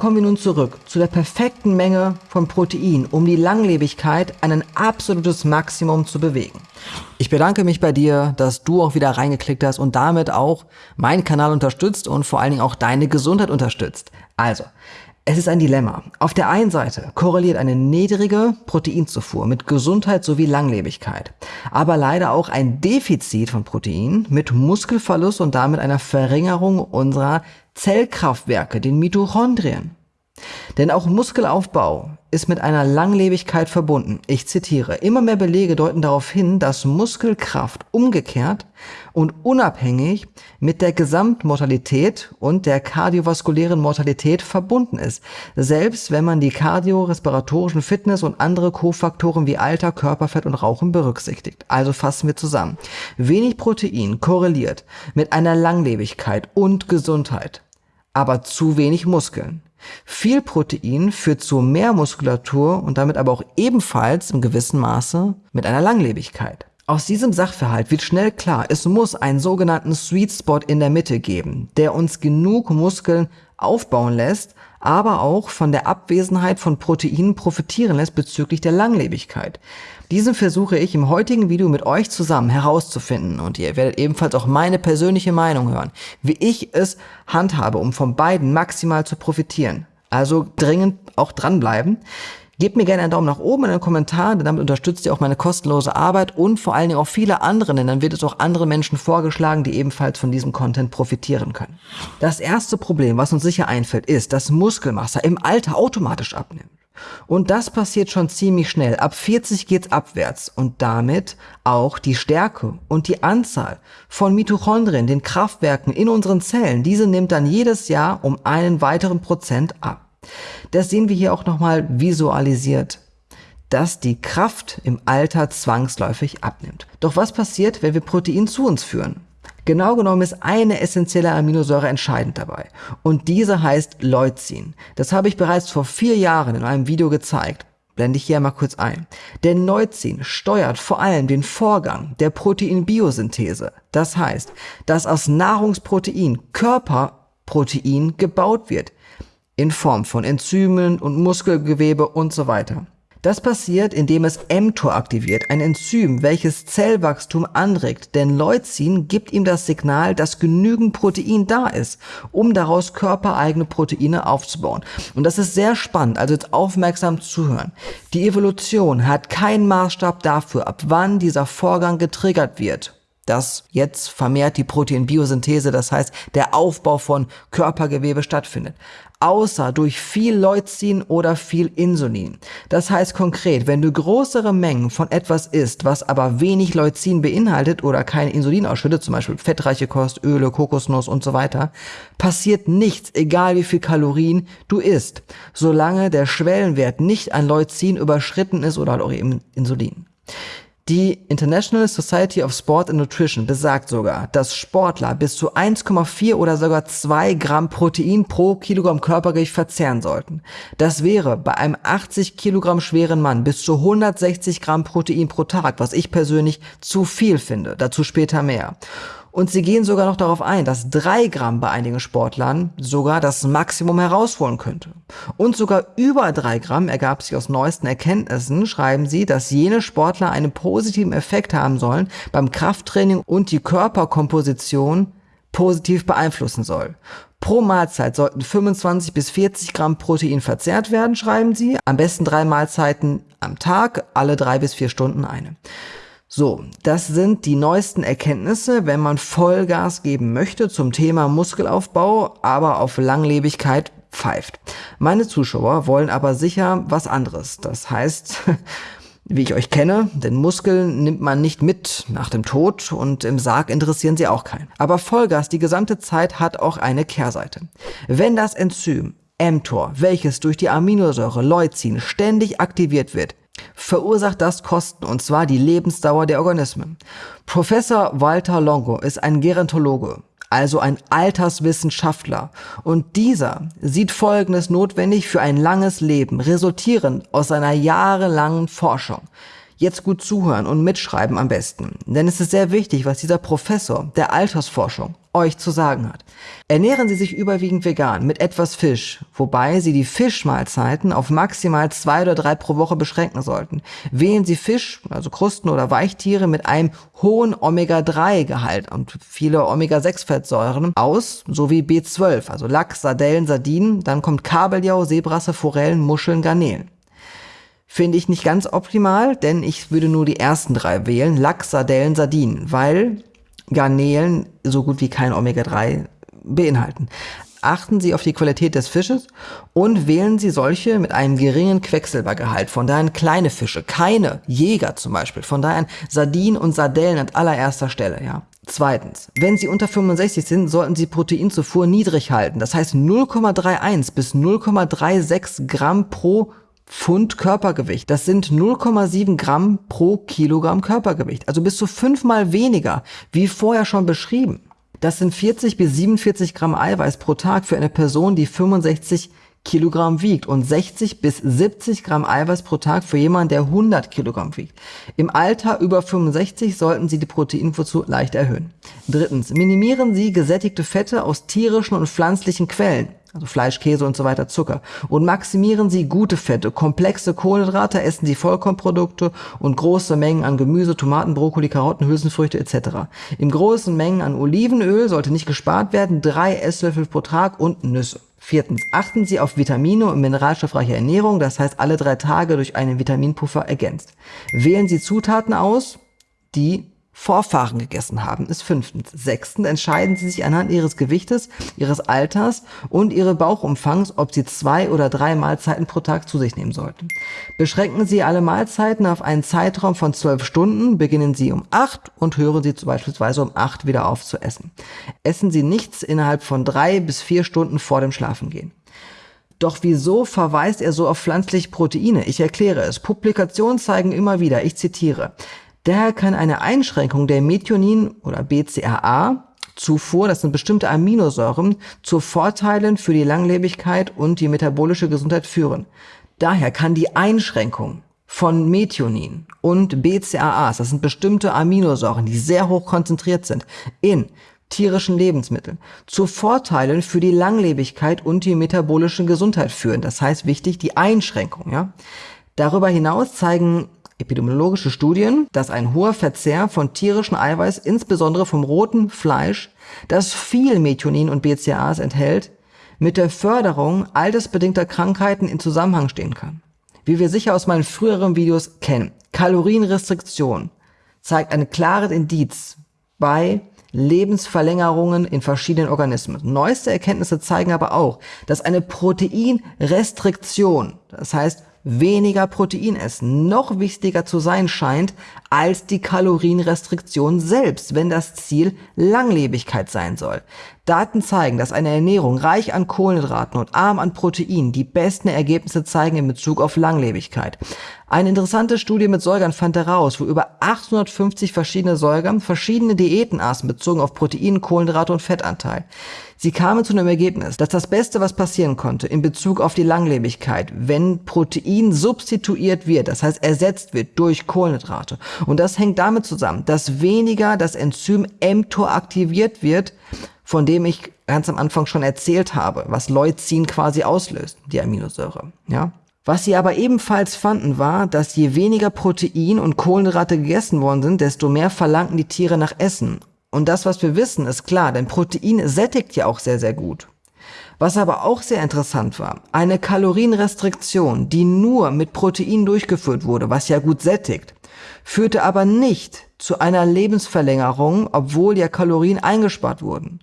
Kommen wir nun zurück zu der perfekten Menge von Protein, um die Langlebigkeit an ein absolutes Maximum zu bewegen. Ich bedanke mich bei dir, dass du auch wieder reingeklickt hast und damit auch meinen Kanal unterstützt und vor allen Dingen auch deine Gesundheit unterstützt. Also, es ist ein Dilemma. Auf der einen Seite korreliert eine niedrige Proteinzufuhr mit Gesundheit sowie Langlebigkeit, aber leider auch ein Defizit von Protein mit Muskelverlust und damit einer Verringerung unserer Zellkraftwerke, den Mitochondrien. Denn auch Muskelaufbau ist mit einer Langlebigkeit verbunden. Ich zitiere, immer mehr Belege deuten darauf hin, dass Muskelkraft umgekehrt und unabhängig mit der Gesamtmortalität und der kardiovaskulären Mortalität verbunden ist, selbst wenn man die kardiorespiratorischen Fitness und andere Kofaktoren wie Alter, Körperfett und Rauchen berücksichtigt. Also fassen wir zusammen. Wenig Protein korreliert mit einer Langlebigkeit und Gesundheit, aber zu wenig Muskeln. Viel Protein führt zu mehr Muskulatur und damit aber auch ebenfalls im gewissen Maße mit einer Langlebigkeit. Aus diesem Sachverhalt wird schnell klar, es muss einen sogenannten Sweet Spot in der Mitte geben, der uns genug Muskeln aufbauen lässt, aber auch von der Abwesenheit von Proteinen profitieren lässt bezüglich der Langlebigkeit. Diesen versuche ich im heutigen Video mit euch zusammen herauszufinden und ihr werdet ebenfalls auch meine persönliche Meinung hören, wie ich es handhabe, um von beiden maximal zu profitieren. Also dringend auch dranbleiben. Gebt mir gerne einen Daumen nach oben in den Kommentar, denn damit unterstützt ihr auch meine kostenlose Arbeit und vor allen Dingen auch viele andere, denn dann wird es auch andere Menschen vorgeschlagen, die ebenfalls von diesem Content profitieren können. Das erste Problem, was uns sicher einfällt, ist, dass Muskelmasse im Alter automatisch abnimmt. Und das passiert schon ziemlich schnell. Ab 40 geht's abwärts und damit auch die Stärke und die Anzahl von Mitochondrien, den Kraftwerken in unseren Zellen. Diese nimmt dann jedes Jahr um einen weiteren Prozent ab. Das sehen wir hier auch nochmal visualisiert, dass die Kraft im Alter zwangsläufig abnimmt. Doch was passiert, wenn wir Protein zu uns führen? Genau genommen ist eine essentielle Aminosäure entscheidend dabei. Und diese heißt Leucin. Das habe ich bereits vor vier Jahren in einem Video gezeigt. Blende ich hier mal kurz ein. Denn Leucin steuert vor allem den Vorgang der Proteinbiosynthese. Das heißt, dass aus Nahrungsprotein Körperprotein gebaut wird in Form von Enzymen und Muskelgewebe und so weiter. Das passiert, indem es mTOR aktiviert, ein Enzym, welches Zellwachstum anregt, denn Leucin gibt ihm das Signal, dass genügend Protein da ist, um daraus körpereigene Proteine aufzubauen. Und das ist sehr spannend, also jetzt aufmerksam zuhören. Die Evolution hat keinen Maßstab dafür, ab wann dieser Vorgang getriggert wird dass jetzt vermehrt die Proteinbiosynthese, das heißt der Aufbau von Körpergewebe stattfindet außer durch viel Leucin oder viel Insulin. Das heißt konkret, wenn du größere Mengen von etwas isst, was aber wenig Leucin beinhaltet oder kein Insulin ausschüttet, zum Beispiel fettreiche Kost, Öle, Kokosnuss und so weiter, passiert nichts, egal wie viel Kalorien du isst, solange der Schwellenwert nicht an Leucin überschritten ist oder auch eben Insulin. Die International Society of Sport and Nutrition besagt sogar, dass Sportler bis zu 1,4 oder sogar 2 Gramm Protein pro Kilogramm Körpergewicht verzehren sollten. Das wäre bei einem 80 Kilogramm schweren Mann bis zu 160 Gramm Protein pro Tag, was ich persönlich zu viel finde. Dazu später mehr. Und sie gehen sogar noch darauf ein, dass drei Gramm bei einigen Sportlern sogar das Maximum herausholen könnte. Und sogar über drei Gramm ergab sich aus neuesten Erkenntnissen, schreiben sie, dass jene Sportler einen positiven Effekt haben sollen beim Krafttraining und die Körperkomposition positiv beeinflussen soll. Pro Mahlzeit sollten 25 bis 40 Gramm Protein verzehrt werden, schreiben sie. Am besten drei Mahlzeiten am Tag, alle drei bis vier Stunden eine. So, das sind die neuesten Erkenntnisse, wenn man Vollgas geben möchte zum Thema Muskelaufbau, aber auf Langlebigkeit pfeift. Meine Zuschauer wollen aber sicher was anderes. Das heißt, wie ich euch kenne, denn Muskeln nimmt man nicht mit nach dem Tod und im Sarg interessieren sie auch keinen. Aber Vollgas die gesamte Zeit hat auch eine Kehrseite. Wenn das Enzym mTOR, welches durch die Aminosäure Leucin ständig aktiviert wird, verursacht das Kosten, und zwar die Lebensdauer der Organismen. Professor Walter Longo ist ein Gerontologe, also ein Alterswissenschaftler, und dieser sieht Folgendes notwendig für ein langes Leben, resultierend aus seiner jahrelangen Forschung. Jetzt gut zuhören und mitschreiben am besten, denn es ist sehr wichtig, was dieser Professor der Altersforschung euch zu sagen hat. Ernähren Sie sich überwiegend vegan mit etwas Fisch, wobei Sie die Fischmahlzeiten auf maximal zwei oder drei pro Woche beschränken sollten. Wählen Sie Fisch, also Krusten oder Weichtiere mit einem hohen Omega-3-Gehalt und viele Omega-6-Fettsäuren aus, sowie B12, also Lachs, Sardellen, Sardinen, dann kommt Kabeljau, Seebrasse, Forellen, Muscheln, Garnelen. Finde ich nicht ganz optimal, denn ich würde nur die ersten drei wählen, Lachs, Sardellen, Sardinen, weil Garnelen so gut wie kein Omega-3 beinhalten. Achten Sie auf die Qualität des Fisches und wählen Sie solche mit einem geringen Quecksilbergehalt. Von daher kleine Fische, keine Jäger zum Beispiel. Von daher Sardinen und Sardellen an allererster Stelle, ja. Zweitens, wenn Sie unter 65 sind, sollten Sie Proteinzufuhr niedrig halten. Das heißt 0,31 bis 0,36 Gramm pro Pfund Körpergewicht. Das sind 0,7 Gramm pro Kilogramm Körpergewicht. Also bis zu fünfmal weniger, wie vorher schon beschrieben. Das sind 40 bis 47 Gramm Eiweiß pro Tag für eine Person, die 65 Kilogramm wiegt und 60 bis 70 Gramm Eiweiß pro Tag für jemanden, der 100 Kilogramm wiegt. Im Alter über 65 sollten Sie die Proteinfuhr leicht erhöhen. Drittens, minimieren Sie gesättigte Fette aus tierischen und pflanzlichen Quellen also Fleisch, Käse und so weiter, Zucker. Und maximieren Sie gute Fette, komplexe Kohlenhydrate, essen Sie Vollkornprodukte und große Mengen an Gemüse, Tomaten, Brokkoli, Karotten, Hülsenfrüchte etc. In großen Mengen an Olivenöl sollte nicht gespart werden, drei Esslöffel pro Tag und Nüsse. Viertens, achten Sie auf Vitamine und mineralstoffreiche Ernährung, das heißt alle drei Tage durch einen Vitaminpuffer ergänzt. Wählen Sie Zutaten aus, die Vorfahren gegessen haben, ist fünftens. Sechstens entscheiden Sie sich anhand Ihres Gewichtes, Ihres Alters und Ihres Bauchumfangs, ob Sie zwei oder drei Mahlzeiten pro Tag zu sich nehmen sollten. Beschränken Sie alle Mahlzeiten auf einen Zeitraum von zwölf Stunden, beginnen Sie um acht und hören Sie beispielsweise um acht wieder auf zu essen. Essen Sie nichts innerhalb von drei bis vier Stunden vor dem Schlafengehen. Doch wieso verweist er so auf pflanzliche Proteine? Ich erkläre es. Publikationen zeigen immer wieder, ich zitiere, Daher kann eine Einschränkung der Methionin oder BCAA Zufuhr, das sind bestimmte Aminosäuren, zu Vorteilen für die Langlebigkeit und die metabolische Gesundheit führen. Daher kann die Einschränkung von Methionin und BCAAs, das sind bestimmte Aminosäuren, die sehr hoch konzentriert sind, in tierischen Lebensmitteln, zu Vorteilen für die Langlebigkeit und die metabolische Gesundheit führen. Das heißt wichtig, die Einschränkung, ja. Darüber hinaus zeigen epidemiologische Studien, dass ein hoher Verzehr von tierischem Eiweiß, insbesondere vom roten Fleisch, das viel Methionin und BCAAs enthält, mit der Förderung altersbedingter Krankheiten in Zusammenhang stehen kann. Wie wir sicher aus meinen früheren Videos kennen, Kalorienrestriktion zeigt ein klares Indiz bei Lebensverlängerungen in verschiedenen Organismen. Neueste Erkenntnisse zeigen aber auch, dass eine Proteinrestriktion, das heißt weniger Protein essen noch wichtiger zu sein scheint als die Kalorienrestriktion selbst, wenn das Ziel Langlebigkeit sein soll. Daten zeigen, dass eine Ernährung reich an Kohlenhydraten und arm an Protein die besten Ergebnisse zeigen in Bezug auf Langlebigkeit. Eine interessante Studie mit Säugern fand heraus, wo über 850 verschiedene Säuger verschiedene Diäten aßen bezogen auf Protein, Kohlenhydrate und Fettanteil. Sie kamen zu einem Ergebnis, dass das Beste, was passieren konnte in Bezug auf die Langlebigkeit, wenn Protein substituiert wird, das heißt ersetzt wird durch Kohlenhydrate. Und das hängt damit zusammen, dass weniger das Enzym mTOR aktiviert wird, von dem ich ganz am Anfang schon erzählt habe, was Leucin quasi auslöst, die Aminosäure, ja. Was sie aber ebenfalls fanden war, dass je weniger Protein und Kohlenhydrate gegessen worden sind, desto mehr verlangten die Tiere nach Essen und das, was wir wissen, ist klar, denn Protein sättigt ja auch sehr, sehr gut. Was aber auch sehr interessant war, eine Kalorienrestriktion, die nur mit Protein durchgeführt wurde, was ja gut sättigt, führte aber nicht zu einer Lebensverlängerung, obwohl ja Kalorien eingespart wurden.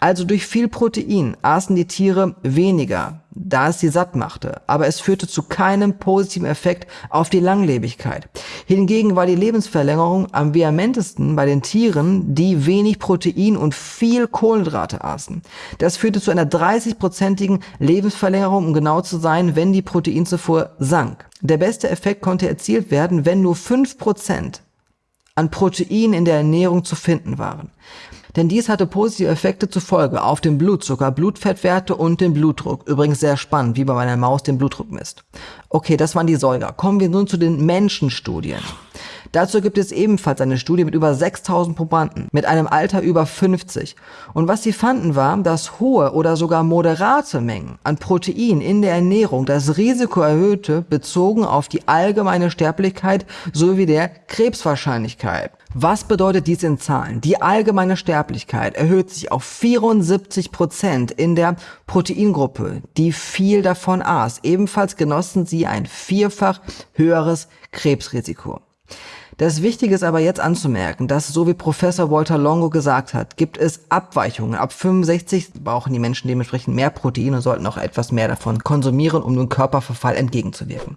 Also durch viel Protein aßen die Tiere weniger, da es sie satt machte, aber es führte zu keinem positiven Effekt auf die Langlebigkeit. Hingegen war die Lebensverlängerung am vehamentesten bei den Tieren, die wenig Protein und viel Kohlenhydrate aßen. Das führte zu einer 30-prozentigen Lebensverlängerung, um genau zu sein, wenn die Proteinzufuhr sank. Der beste Effekt konnte erzielt werden, wenn nur 5% an Protein in der Ernährung zu finden waren denn dies hatte positive Effekte zur Folge auf den Blutzucker, Blutfettwerte und den Blutdruck. Übrigens sehr spannend, wie bei meiner Maus den Blutdruck misst. Okay, das waren die Säuger. Kommen wir nun zu den Menschenstudien. Dazu gibt es ebenfalls eine Studie mit über 6000 Probanden mit einem Alter über 50. Und was sie fanden war, dass hohe oder sogar moderate Mengen an Protein in der Ernährung das Risiko erhöhte, bezogen auf die allgemeine Sterblichkeit sowie der Krebswahrscheinlichkeit. Was bedeutet dies in Zahlen? Die allgemeine Sterblichkeit erhöht sich auf 74 Prozent in der Proteingruppe, die viel davon aß. Ebenfalls genossen sie ein vierfach höheres Krebsrisiko. Das Wichtige ist aber jetzt anzumerken, dass, so wie Professor Walter Longo gesagt hat, gibt es Abweichungen. Ab 65 brauchen die Menschen dementsprechend mehr Protein und sollten auch etwas mehr davon konsumieren, um dem Körperverfall entgegenzuwirken.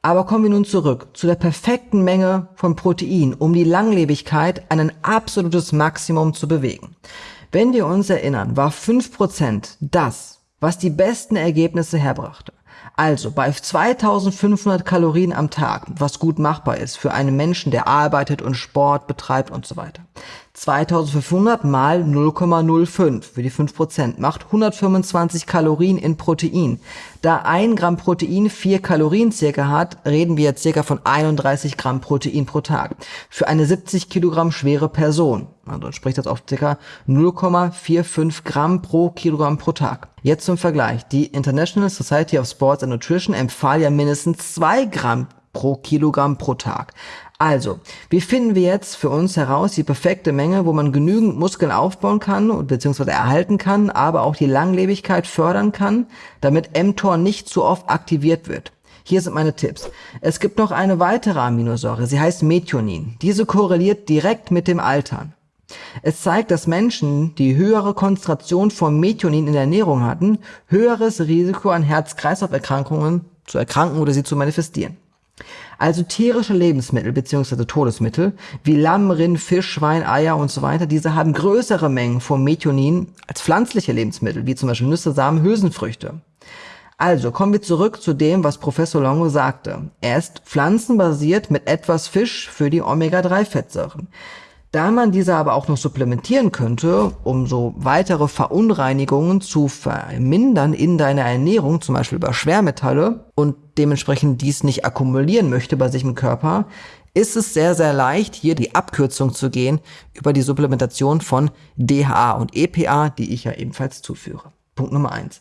Aber kommen wir nun zurück zu der perfekten Menge von Protein, um die Langlebigkeit ein absolutes Maximum zu bewegen. Wenn wir uns erinnern, war 5% das, was die besten Ergebnisse herbrachte. Also bei 2500 Kalorien am Tag, was gut machbar ist für einen Menschen, der arbeitet und Sport betreibt und so weiter. 2500 mal 0,05 für die 5% macht 125 Kalorien in Protein. Da ein Gramm Protein 4 Kalorien circa hat, reden wir jetzt circa von 31 Gramm Protein pro Tag. Für eine 70 Kilogramm schwere Person. Also entspricht das auf circa 0,45 Gramm pro Kilogramm pro Tag. Jetzt zum Vergleich. Die International Society of Sports and Nutrition empfahl ja mindestens 2 Gramm pro Kilogramm pro Tag. Also, wie finden wir jetzt für uns heraus die perfekte Menge, wo man genügend Muskeln aufbauen kann bzw. erhalten kann, aber auch die Langlebigkeit fördern kann, damit mTOR nicht zu oft aktiviert wird? Hier sind meine Tipps. Es gibt noch eine weitere Aminosäure, sie heißt Methionin. Diese korreliert direkt mit dem Altern. Es zeigt, dass Menschen, die höhere Konzentration von Methionin in der Ernährung hatten, höheres Risiko an Herz-Kreislauf-Erkrankungen zu erkranken oder sie zu manifestieren. Also tierische Lebensmittel bzw. Todesmittel wie Lamm, Rind, Fisch, Schwein, Eier und so weiter, diese haben größere Mengen von Methionin als pflanzliche Lebensmittel, wie zum Beispiel Nüsse, Samen, Hülsenfrüchte. Also kommen wir zurück zu dem, was Professor Longo sagte. Er ist pflanzenbasiert mit etwas Fisch für die Omega-3-Fettsäuren. Da man diese aber auch noch supplementieren könnte, um so weitere Verunreinigungen zu vermindern in deiner Ernährung, zum Beispiel über Schwermetalle, und dementsprechend dies nicht akkumulieren möchte bei sich im Körper, ist es sehr, sehr leicht, hier die Abkürzung zu gehen über die Supplementation von DHA und EPA, die ich ja ebenfalls zuführe. Punkt Nummer eins.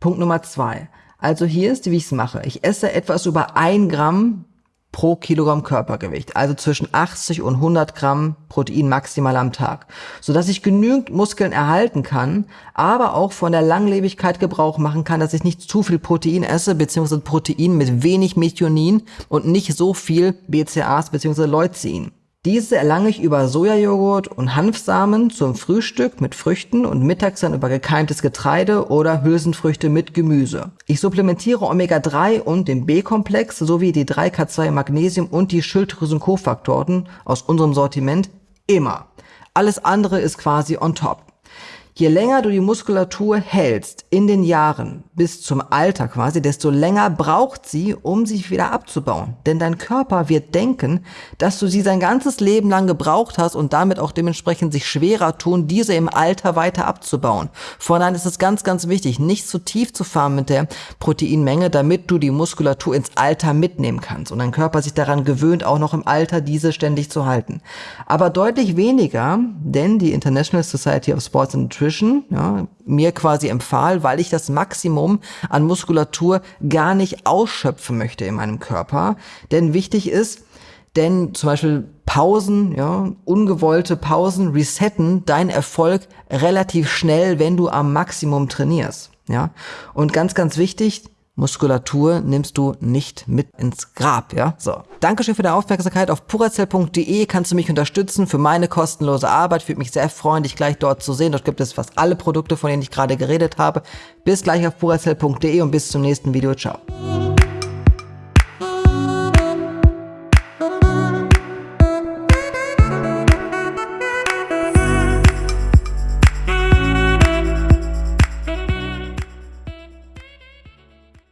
Punkt Nummer zwei. Also hier ist, wie ich es mache. Ich esse etwas über ein Gramm pro Kilogramm Körpergewicht, also zwischen 80 und 100 Gramm Protein maximal am Tag, so dass ich genügend Muskeln erhalten kann, aber auch von der Langlebigkeit Gebrauch machen kann, dass ich nicht zu viel Protein esse, beziehungsweise Protein mit wenig Methionin und nicht so viel BCAAs beziehungsweise Leucin. Diese erlange ich über Sojajoghurt und Hanfsamen zum Frühstück mit Früchten und mittags dann über gekeimtes Getreide oder Hülsenfrüchte mit Gemüse. Ich supplementiere Omega-3 und den B-Komplex sowie die 3K2 Magnesium und die Schilddrüsenkofaktoren aus unserem Sortiment immer. Alles andere ist quasi on top. Je länger du die Muskulatur hältst in den Jahren bis zum Alter quasi, desto länger braucht sie, um sich wieder abzubauen. Denn dein Körper wird denken, dass du sie sein ganzes Leben lang gebraucht hast und damit auch dementsprechend sich schwerer tun, diese im Alter weiter abzubauen. Von ist es ganz, ganz wichtig, nicht zu tief zu fahren mit der Proteinmenge, damit du die Muskulatur ins Alter mitnehmen kannst und dein Körper sich daran gewöhnt, auch noch im Alter diese ständig zu halten. Aber deutlich weniger, denn die International Society of Sports and Nutrition ja, mir quasi empfahl, weil ich das Maximum an Muskulatur gar nicht ausschöpfen möchte in meinem Körper. Denn wichtig ist, denn zum Beispiel Pausen, ja, ungewollte Pausen resetten deinen Erfolg relativ schnell, wenn du am Maximum trainierst. Ja, und ganz, ganz wichtig, Muskulatur nimmst du nicht mit ins Grab, ja? So. Dankeschön für deine Aufmerksamkeit. Auf purazell.de kannst du mich unterstützen für meine kostenlose Arbeit. Würde mich sehr freuen, dich gleich dort zu sehen. Dort gibt es fast alle Produkte, von denen ich gerade geredet habe. Bis gleich auf purazell.de und bis zum nächsten Video. Ciao.